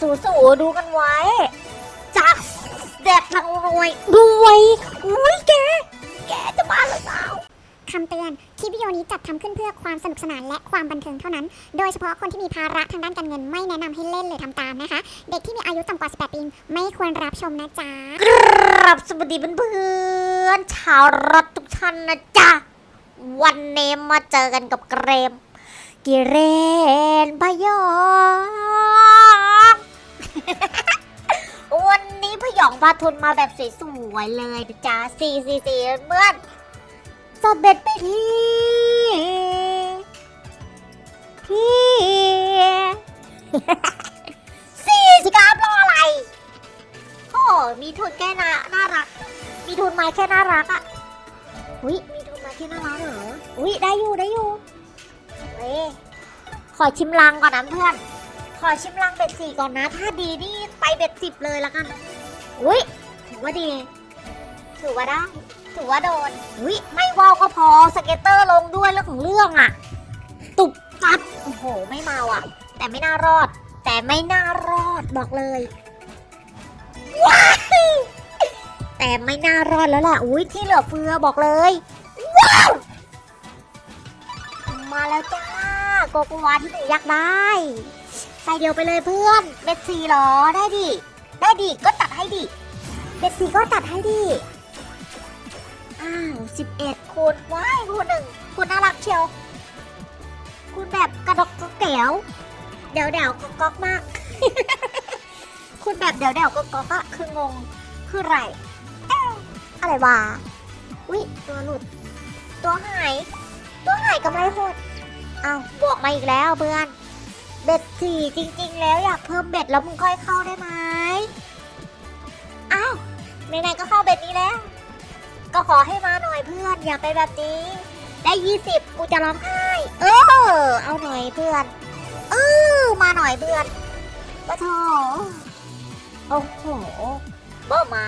สู่สู่ดูกันไว้ จากแดดทางรวยรวยอุ้ยแก แกจะบ้าหรือเปล่าคำเตือน คลิปวิดีโอนี้จัดทำขึ้นเพื่อความสนุกสนานและความบันเทิงเท่านั้น โดยเฉพาะคนที่มีภาระทางด้านการเงินไม่แนะนำให้เล่นหรือทำตามนะคะ เด็กที่มีอายุต่ำกว่า 18 ปี ไม่ควรรับชมนะจ๊ะครับสวัสดีเพื่อนๆชาวรัฐทุกท่านนะจ๊ะ วันนี้มาเจอกันกับเกรม กิเรนพยอง วันนี้พยองพาทุนมาแบบสวยๆเลยนะจ๊ะสี่สี่สี่เพื่อนสเบ็ดไปที่ที่สี่สิครับรออะไรโอ้มีทุนแค่น่าน่ารัก มีทุนมาแค่น่ารักอะ่ะอุ้ยมีทุนมาแค่น่ารักเหรออุ้ยได้อยู่ได้อยู่เว้ยขอชิมลังก่อนนะเพื่อน ขอชิมลังเบ็ดสี่ก่อนนะ ถ้าดีนี่ไปเบ็ดสิบเลยละกัน อุ้ยถือว่าดี ถือว่าได้ ถือว่าโดน อุ้ยไม่ว่าวก็พอสเก็ตเตอร์ลงด้วยเรื่องของเรื่องอะ่ะตุบตับโอ้โห ไม่เมาอะแต่ไม่น่ารอด แต่ไม่น่ารอดบอกเลยแต่ไม่น่ารอดแล้วล่ะ อุ้ยที่เหลือเฟือบอกเลย ว้าว มาแล้วจ้า โกโกวาที่หนูอยากได้ใส่เดียวไปเลยเพื่อนเบ็ดสีหรอได้ดิได้ดิก็ตัดให้ดิเบ็ดสีก็ตัดให้ดิอ้าวสิบเอ็ดคูณว้ายคูณหนึ่งคูณน่ารักเชียวคูณแบบกระดกกระแก้วเดี๋ยวเดี๋ยวๆก๊อกมากคุณแบบเดี๋ยวเดี๋ยวๆก๊อกอะคืองงคือไรอะไรวะอุ๊ยตัวหลุด ตัวหาย ตัวหายกำไรหด เอาวบวกมาอีกแล้วเพื่อน เบ็ดสี่จริง ๆ แล้วอยากเพิ่มเบ็ดแล้วมึงค่อยเข้าได้ไหมอ้าวไหนๆก็เข้าเบ็ดนี้แล้ว ก็ขอให้มาหน่อยเพื่อนอย่าไปแบบนี้ ได้ยี่สิบกูจะร้องไห้เออเอาหน่อยเพื่อนเออมาหน่อยเพื่อนปะโถโอ้โหบ่มา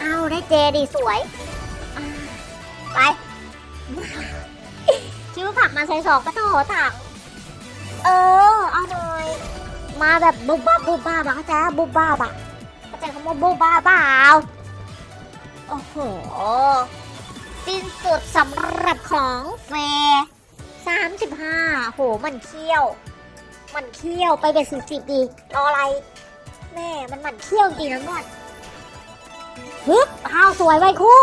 เอาได้เจดีสวย ไป คิ้วผักมาใส่สองปะโถถังเออ เอาหน่อย มาแบบบุบบ้าบุบบ้าบะเข้าใจปะบุบบ้าบะเข้าใจคำว่าบุบบ้าเปล่าโอ้โห สิ้นสุดสำหรับของเฟย์สามสิบห้าโห มันเคี้ยว มันเคี้ยวไปเป็นสี่สิบดี รออะไร แม่ มันมันเคี้ยวจริงนะก่อนฮึบข้าวสวยไว้คู่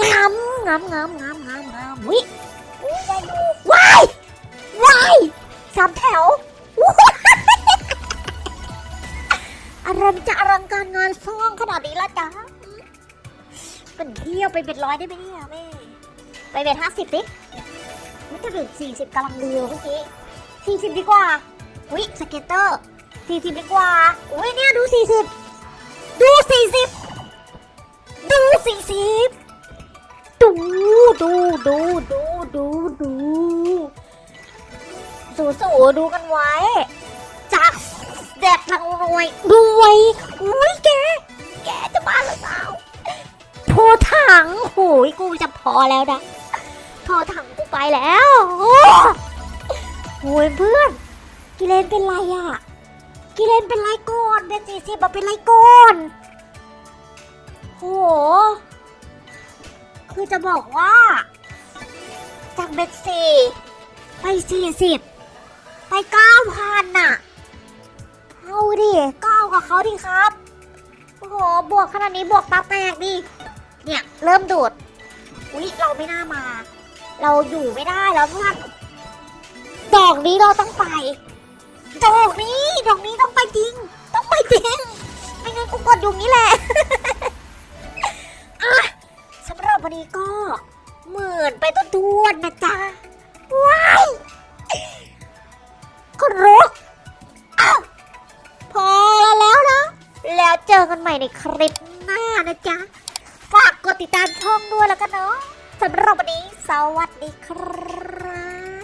งามงามงามงามงามงามวิ ว้ายวายสามแถวว้ายอลังจะอลังการงานสร้างขนาดนี้ละจ๊ะเป็นเที่ยวไปเป็นร้อยได้ไหมเนี่ยแม่ไปเป็นห้าสิบดิมันจะเป็นสี่สิบกำลังเดียวเมื่อกี้สี่สิบดีกว่าอุ้ยสเก็ตเตอร์สี่สิบดีกว่าอุ้ยเนี่ยดูสี่สิบดูสี่สิบดูสี่สิบดูดูดูดู ดูดูสูสูดูกันไว้ จากแดดทางรวยรวยอุ้ยแก แกจะบ้าหรือเปล่าโทรถังโหยกูจะพอแล้วนะโทรถังกูไปแล้วโอ้โหยเพื่อน กิเลนเป็นไรอะ กิเลนเป็นไรก่อนเป็นสี่สิบเป็นไรก่อนโหคือจะบอกว่า จากเบ็ดสี่ไปสี่สิบไปเก้าพันน่ะ เอาดิเก้ากับเขาดิครับ โอ้โห บวกขนาดนี้บวกตาแตกดิ เนี่ย เริ่มดูด อุ๊ย เราไม่น่ามา เราอยู่ไม่ได้แล้วเพื่อนดอกนี้เราต้องไป ดอกนี้ ดอกนี้ต้องไปจริง ต้องไปจริง ไม่งั้นกูกดอยู่นี้แหละ นไปต้นทวนนะจ๊ะ ว้ายก็รกอ้าวพอแล้วนะ แล้วเจอกันใหม่ในคลิปหน้านะจ๊ะ ฝากกดติดตามช่องด้วยแล้วกันเนาะสำหรับวันนี้ สวัสดีครับ